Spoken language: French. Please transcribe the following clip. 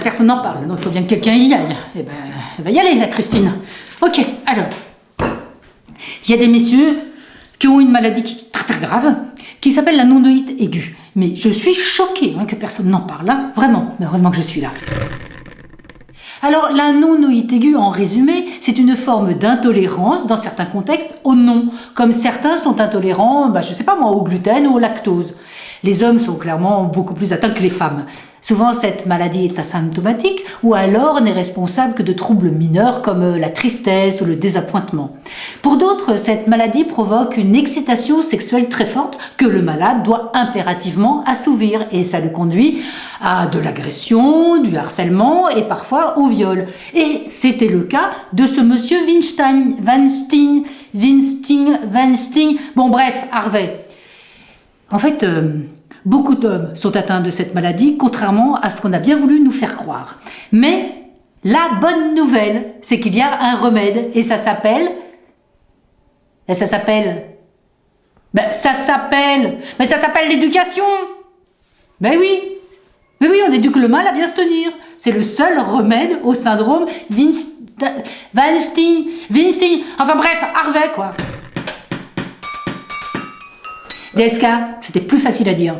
Personne n'en parle, donc il faut bien que quelqu'un y aille. Eh ben, elle va y aller, la Christine. Ok, alors. Il y a des messieurs qui ont une maladie qui- très très grave, qui s'appelle la nonoïte aiguë. Mais je suis choquée hein, que personne n'en parle. Vraiment, mais heureusement que je suis là. Alors, la non-noïte aiguë, en résumé, c'est une forme d'intolérance dans certains contextes au non, comme certains sont intolérants, bah, je sais pas moi, au gluten ou au lactose. Les hommes sont clairement beaucoup plus atteints que les femmes. Souvent, cette maladie est asymptomatique ou alors n'est responsable que de troubles mineurs comme euh, la tristesse ou le désappointement. Pour d'autres, cette maladie provoque une excitation sexuelle très forte que le malade doit impérativement assouvir et ça le conduit à de l'agression, du harcèlement et parfois au viol. Et c'était le cas de ce monsieur Weinstein, Weinstein, Weinstein, Weinstein, bon bref, Harvey. En fait, euh, beaucoup d'hommes sont atteints de cette maladie, contrairement à ce qu'on a bien voulu nous faire croire. Mais la bonne nouvelle, c'est qu'il y a un remède, et ça s'appelle... Et ça s'appelle... Ben, ça s'appelle... Mais ça s'appelle l'éducation Ben oui Mais oui, on éduque le mal à bien se tenir. C'est le seul remède au syndrome. Weinstein... Weinstein... Enfin bref, Harvey, quoi. DSK, c'était plus facile à dire.